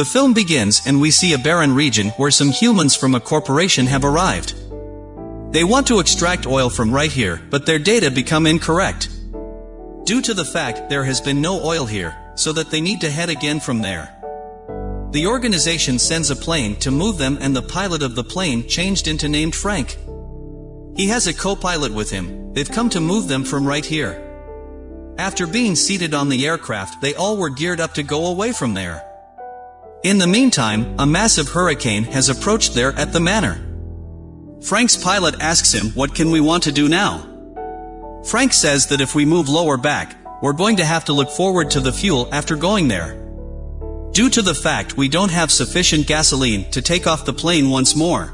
The film begins and we see a barren region where some humans from a corporation have arrived. They want to extract oil from right here, but their data become incorrect. Due to the fact there has been no oil here, so that they need to head again from there. The organization sends a plane to move them and the pilot of the plane changed into named Frank. He has a co-pilot with him, they've come to move them from right here. After being seated on the aircraft they all were geared up to go away from there. In the meantime, a massive hurricane has approached there at the manor. Frank's pilot asks him what can we want to do now? Frank says that if we move lower back, we're going to have to look forward to the fuel after going there. Due to the fact we don't have sufficient gasoline to take off the plane once more.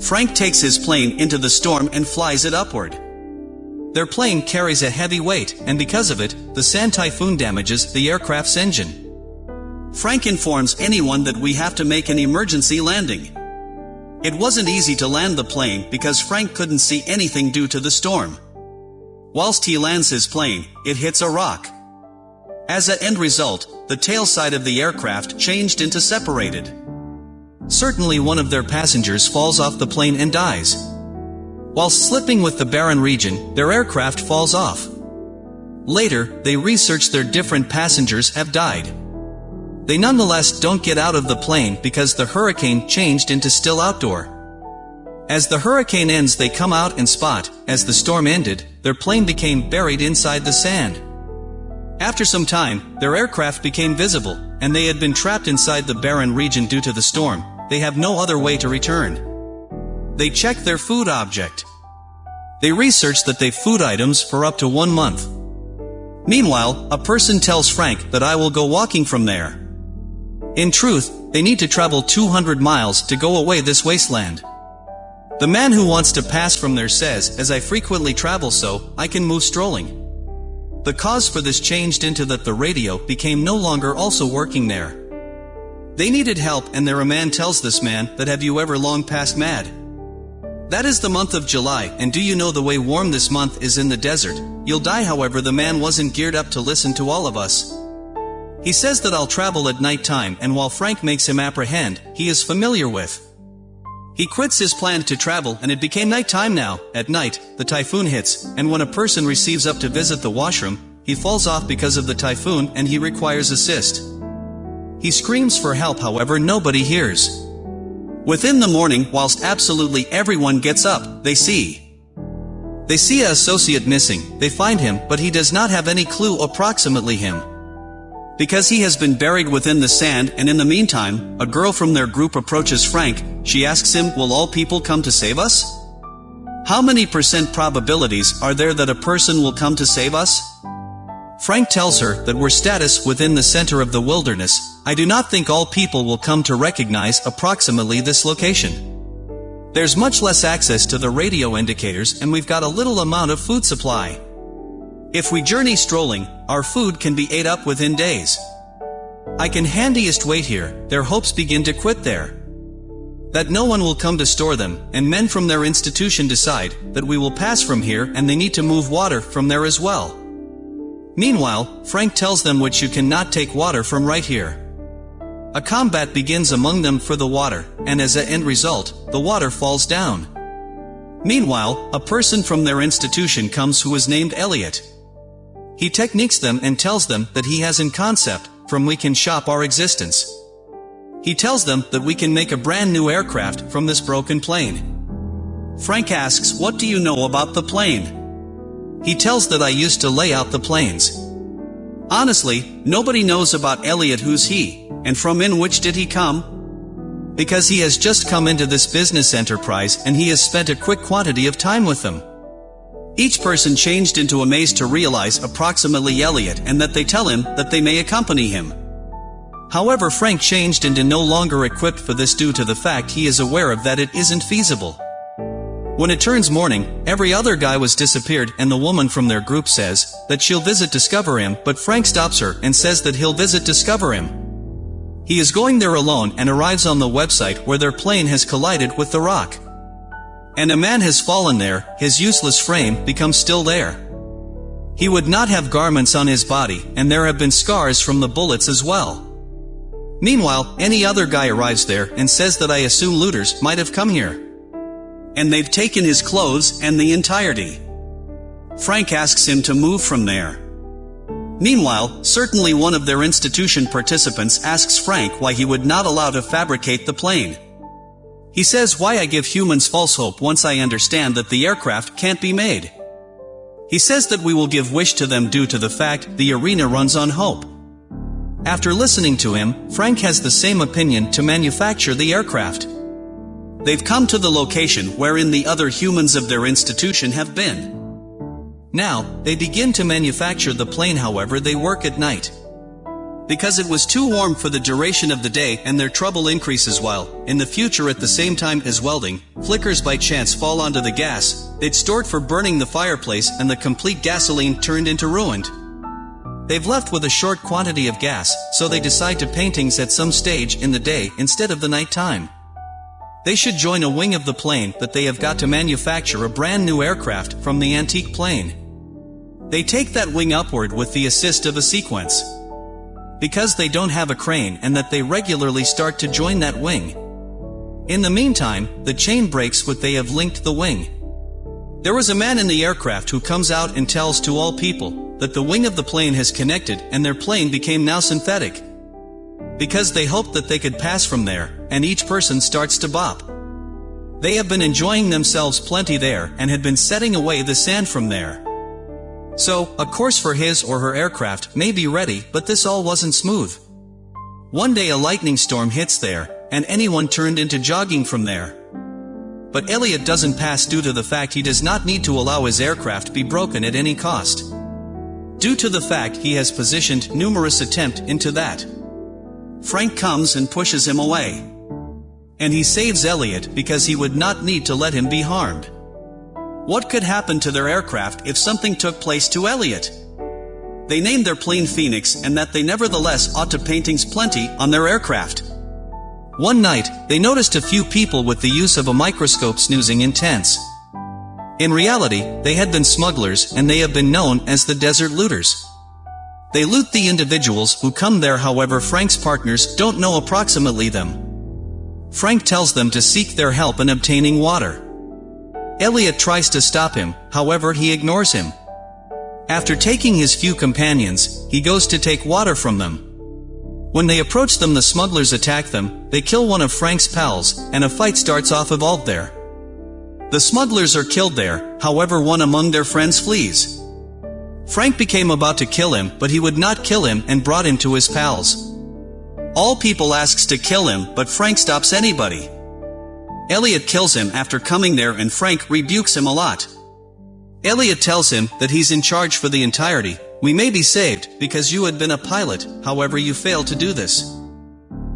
Frank takes his plane into the storm and flies it upward. Their plane carries a heavy weight, and because of it, the sand typhoon damages the aircraft's engine. Frank informs anyone that we have to make an emergency landing. It wasn't easy to land the plane because Frank couldn't see anything due to the storm. Whilst he lands his plane, it hits a rock. As an end result, the tail side of the aircraft changed into separated. Certainly one of their passengers falls off the plane and dies. While slipping with the barren region, their aircraft falls off. Later, they research their different passengers have died. They nonetheless don't get out of the plane because the hurricane changed into still outdoor. As the hurricane ends they come out and spot, as the storm ended, their plane became buried inside the sand. After some time, their aircraft became visible, and they had been trapped inside the barren region due to the storm. They have no other way to return. They check their food object. They research that they food items for up to one month. Meanwhile, a person tells Frank that I will go walking from there. In truth, they need to travel 200 miles to go away this wasteland. The man who wants to pass from there says, as I frequently travel so, I can move strolling. The cause for this changed into that the radio became no longer also working there. They needed help and there a man tells this man that have you ever long passed mad? That is the month of July, and do you know the way warm this month is in the desert? You'll die however the man wasn't geared up to listen to all of us. He says that I'll travel at night time and while Frank makes him apprehend, he is familiar with. He quits his plan to travel and it became night time now. At night, the typhoon hits, and when a person receives up to visit the washroom, he falls off because of the typhoon and he requires assist. He screams for help however nobody hears. Within the morning, whilst absolutely everyone gets up, they see. They see a associate missing, they find him, but he does not have any clue approximately him. Because he has been buried within the sand and in the meantime, a girl from their group approaches Frank, she asks him, will all people come to save us? How many percent probabilities are there that a person will come to save us? Frank tells her that we're status within the center of the wilderness, I do not think all people will come to recognize approximately this location. There's much less access to the radio indicators and we've got a little amount of food supply. If we journey strolling, our food can be ate up within days. I can handiest wait here, their hopes begin to quit there. That no one will come to store them, and men from their institution decide that we will pass from here and they need to move water from there as well. Meanwhile, Frank tells them which you cannot take water from right here. A combat begins among them for the water, and as a end result, the water falls down. Meanwhile, a person from their institution comes who is named Elliot. He techniques them and tells them that he has in concept, from we can shop our existence. He tells them that we can make a brand new aircraft from this broken plane. Frank asks, what do you know about the plane? He tells that I used to lay out the planes. Honestly, nobody knows about Elliot who's he, and from in which did he come? Because he has just come into this business enterprise and he has spent a quick quantity of time with them. Each person changed into a maze to realize approximately Elliot and that they tell him that they may accompany him. However Frank changed into no longer equipped for this due to the fact he is aware of that it isn't feasible. When it turns morning, every other guy was disappeared and the woman from their group says that she'll visit discover him but Frank stops her and says that he'll visit discover him. He is going there alone and arrives on the website where their plane has collided with the rock. And a man has fallen there, his useless frame becomes still there. He would not have garments on his body, and there have been scars from the bullets as well. Meanwhile, any other guy arrives there and says that I assume looters might have come here. And they've taken his clothes and the entirety. Frank asks him to move from there. Meanwhile, certainly one of their institution participants asks Frank why he would not allow to fabricate the plane. He says why I give humans false hope once I understand that the aircraft can't be made. He says that we will give wish to them due to the fact the arena runs on hope. After listening to him, Frank has the same opinion to manufacture the aircraft. They've come to the location wherein the other humans of their institution have been. Now, they begin to manufacture the plane however they work at night. Because it was too warm for the duration of the day and their trouble increases while, in the future at the same time as welding, flickers by chance fall onto the gas, they'd stored for burning the fireplace and the complete gasoline turned into ruined. They've left with a short quantity of gas, so they decide to paintings at some stage in the day instead of the night time. They should join a wing of the plane but they have got to manufacture a brand new aircraft from the antique plane. They take that wing upward with the assist of a sequence because they don't have a crane and that they regularly start to join that wing. In the meantime, the chain breaks what they have linked the wing. There was a man in the aircraft who comes out and tells to all people that the wing of the plane has connected and their plane became now synthetic. Because they hoped that they could pass from there, and each person starts to bop. They have been enjoying themselves plenty there and had been setting away the sand from there. So, a course for his or her aircraft may be ready, but this all wasn't smooth. One day a lightning storm hits there, and anyone turned into jogging from there. But Elliot doesn't pass due to the fact he does not need to allow his aircraft be broken at any cost. Due to the fact he has positioned numerous attempt into that. Frank comes and pushes him away. And he saves Elliot because he would not need to let him be harmed. What could happen to their aircraft if something took place to Elliot? They named their plane Phoenix and that they nevertheless ought to paintings plenty on their aircraft. One night, they noticed a few people with the use of a microscope snoozing in tents. In reality, they had been smugglers and they have been known as the desert looters. They loot the individuals who come there however Frank's partners don't know approximately them. Frank tells them to seek their help in obtaining water. Elliot tries to stop him, however he ignores him. After taking his few companions, he goes to take water from them. When they approach them the smugglers attack them, they kill one of Frank's pals, and a fight starts off evolved there. The smugglers are killed there, however one among their friends flees. Frank became about to kill him, but he would not kill him and brought him to his pals. All people asks to kill him, but Frank stops anybody. Elliot kills him after coming there and Frank rebukes him a lot. Elliot tells him that he's in charge for the entirety, we may be saved, because you had been a pilot, however you failed to do this.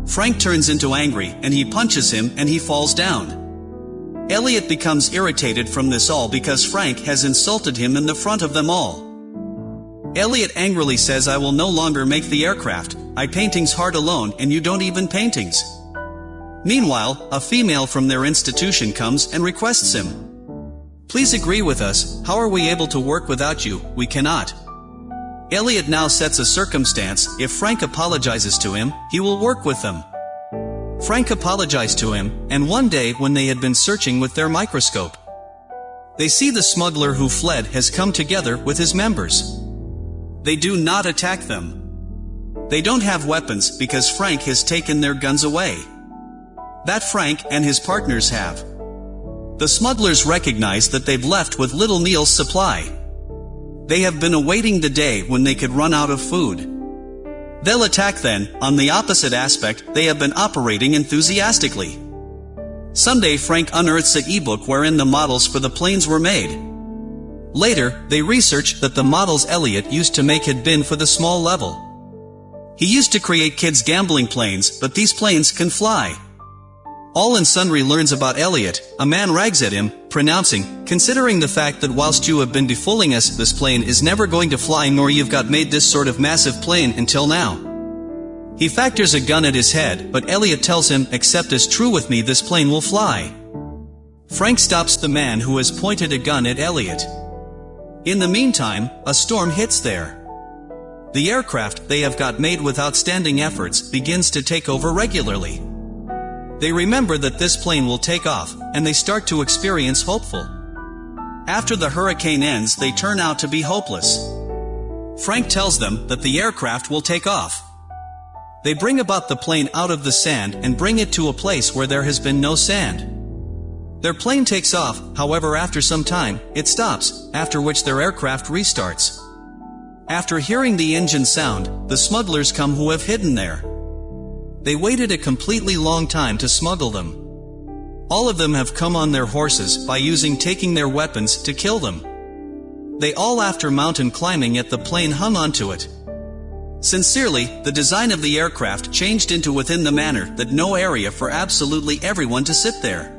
Frank turns into angry, and he punches him and he falls down. Elliot becomes irritated from this all because Frank has insulted him in the front of them all. Elliot angrily says I will no longer make the aircraft, I paintings hard alone and you don't even paintings. Meanwhile, a female from their institution comes and requests him. Please agree with us, how are we able to work without you, we cannot. Elliot now sets a circumstance, if Frank apologizes to him, he will work with them. Frank apologized to him, and one day when they had been searching with their microscope, they see the smuggler who fled has come together with his members. They do not attack them. They don't have weapons because Frank has taken their guns away that Frank and his partners have. The smugglers recognize that they've left with little Neil's supply. They have been awaiting the day when they could run out of food. They'll attack then, on the opposite aspect, they have been operating enthusiastically. Someday Frank unearths a ebook wherein the models for the planes were made. Later, they research that the models Elliot used to make had been for the small level. He used to create kids' gambling planes, but these planes can fly. All and sundry learns about Elliot, a man rags at him, pronouncing, considering the fact that whilst you have been defooling us, this plane is never going to fly nor you've got made this sort of massive plane until now. He factors a gun at his head, but Elliot tells him, except as true with me this plane will fly. Frank stops the man who has pointed a gun at Elliot. In the meantime, a storm hits there. The aircraft they have got made with outstanding efforts begins to take over regularly. They remember that this plane will take off, and they start to experience hopeful. After the hurricane ends they turn out to be hopeless. Frank tells them that the aircraft will take off. They bring about the plane out of the sand and bring it to a place where there has been no sand. Their plane takes off, however after some time, it stops, after which their aircraft restarts. After hearing the engine sound, the smugglers come who have hidden there. They waited a completely long time to smuggle them. All of them have come on their horses by using taking their weapons to kill them. They all after mountain climbing yet the plane hung onto it. Sincerely, the design of the aircraft changed into within the manner that no area for absolutely everyone to sit there.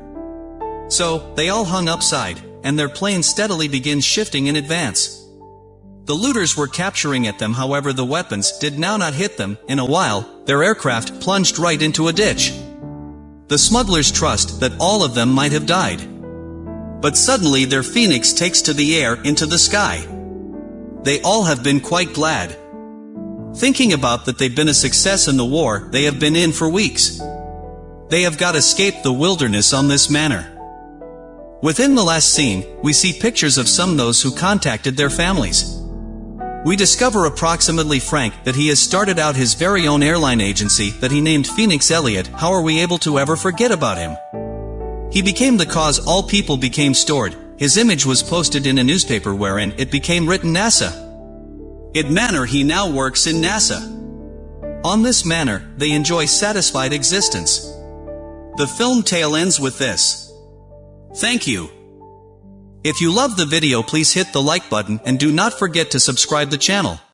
So, they all hung upside, and their plane steadily begins shifting in advance. The looters were capturing at them however the weapons did now not hit them, in a while, their aircraft plunged right into a ditch. The smugglers trust that all of them might have died. But suddenly their phoenix takes to the air into the sky. They all have been quite glad. Thinking about that they've been a success in the war they have been in for weeks. They have got escaped the wilderness on this manner. Within the last scene, we see pictures of some those who contacted their families. We discover approximately Frank that he has started out his very own airline agency that he named Phoenix Elliott. How are we able to ever forget about him? He became the cause all people became stored. His image was posted in a newspaper wherein it became written NASA. In manner he now works in NASA. On this manner, they enjoy satisfied existence. The film tale ends with this. Thank you. If you love the video please hit the like button and do not forget to subscribe the channel.